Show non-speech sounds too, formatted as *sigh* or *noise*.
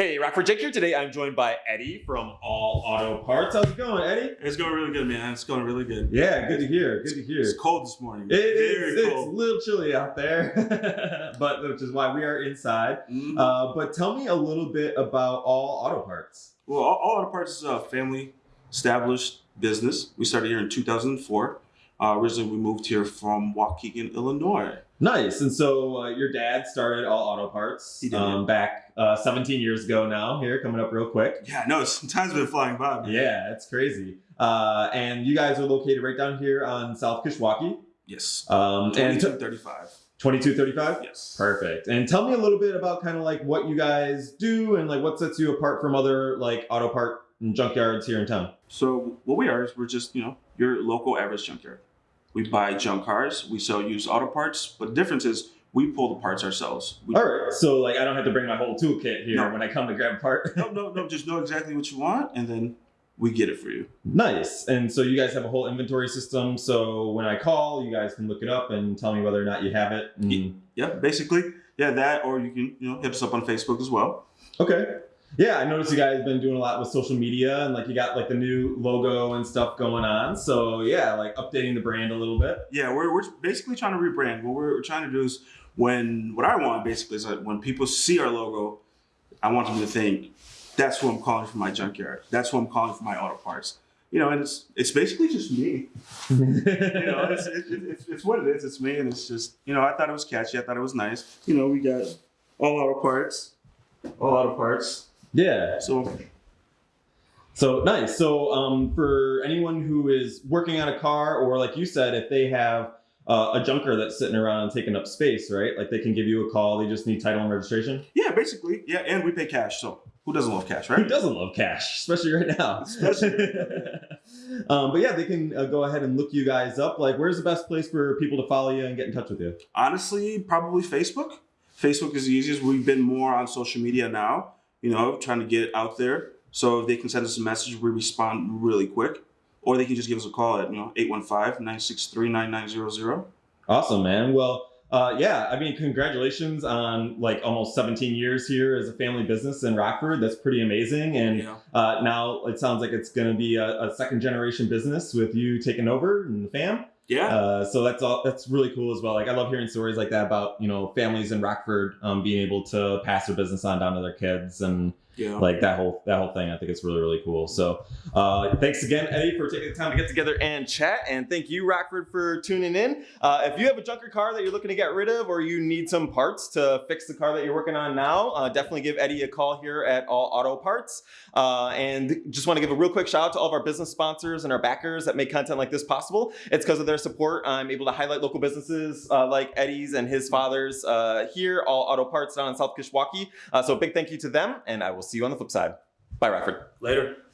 Hey, Rockford Jake here. Today I'm joined by Eddie from All Auto Parts. How's it going, Eddie? It's going really good, man. It's going really good. Yeah, good to hear. Good to hear. It's cold this morning. It is. It's a little chilly out there, *laughs* but which is why we are inside. Mhm. Uh, but tell me a little bit about All Auto Parts. well, all, all Auto Parts is a family established business. We started here in 2004. Uh, originally, we moved here from Waukegan, Illinois. Nice. And so uh, your dad started All Auto Parts um, back uh, 17 years ago now. Here, coming up real quick. Yeah, no, *laughs* time's been flying by. Man. Yeah, it's crazy. Uh, and you guys are located right down here on South Kishwaukee. Yes. Um, and 2235. 2235? Yes. Perfect. And tell me a little bit about kind of like what you guys do and like what sets you apart from other like auto part and junkyards here in town. So what we are is we're just you know your local average junkyard. We buy junk cars. We sell used auto parts. But the difference is we pull the parts ourselves. We, All right. So like I don't have to bring my whole toolkit here No. when I come to grab a part. *laughs* No, no, no. Just know exactly what you want, and then we get it for you. nice. And so you guys have a whole inventory system. So when I call, you guys can look it up and tell me whether or not you have it. And- Yeah, basically, yeah, that, or you can, you know, hit us up on Facebook as well. Okay. Yeah, I noticed you guys have been doing a lot with social media and like you got like the new logo and stuff going on. So yeah, like updating the brand a little bit. Yeah, we're, we're basically trying to rebrand. What we're trying to do is when, what I want basically is that when people see our logo, I want them to think, that's who I'm calling for my junkyard. That's who I'm calling for my auto parts. You know, and it's it's basically just me. *laughs* You know, it's, it, it, it's, it's what it is. It's me, and it's just, you know, I thought it was catchy. I thought it was nice. You know, we got all auto parts, all auto parts. Yeah. So So nice. So um, for anyone who is working on a car, or like you said, if they have uh, a junker that's sitting around and taking up space, right? Like they can give you a call. They just need title and registration. yeah, basically, yeah, and we pay cash. So who doesn't love cash, right? Who doesn't love cash, especially right now? Especially *laughs* um, but yeah, they can uh, go ahead and look you guys up. Like, where's the best place for people to follow you and get in touch with you? Honestly, probably Facebook. Facebook is the easiest. We've been more on social media now, you know, trying to get it out there. So if they can send us a message, we respond really quick. Or they can just give us a call at, you know, 815-963-9900. Awesome, man. Well, uh, yeah, I mean, congratulations on like almost 17 years here as a family business in Rockford. That's pretty amazing. And You know? uh, now it sounds like it's going to be a, a second generation business with you taking over and the fam. Yeah. Uh, so that's all. That's really cool as well. Like I love hearing stories like that about you know families in Rockford um, being able to pass their business on down to their kids and yeah. like that whole that whole thing. I think it's really really cool. So uh, thanks again, Eddie, for taking the time to get together and chat. And thank you, Rockford, for tuning in. Uh, if you have a junker car that you're looking to get rid of, or you need some parts to fix the car that you're working on now, uh, definitely give Eddie a call here at All Auto Parts. Uh, and just want to give a real quick shout out to all of our business sponsors and our backers that make content like this possible. It's because of their support I'm able to highlight local businesses uh, like Eddie's and his father's uh, here, All Auto Parts down in South Kishwaukee. So a big thank you to them, and I will see you on the flip side. Bye, Rockford. Later.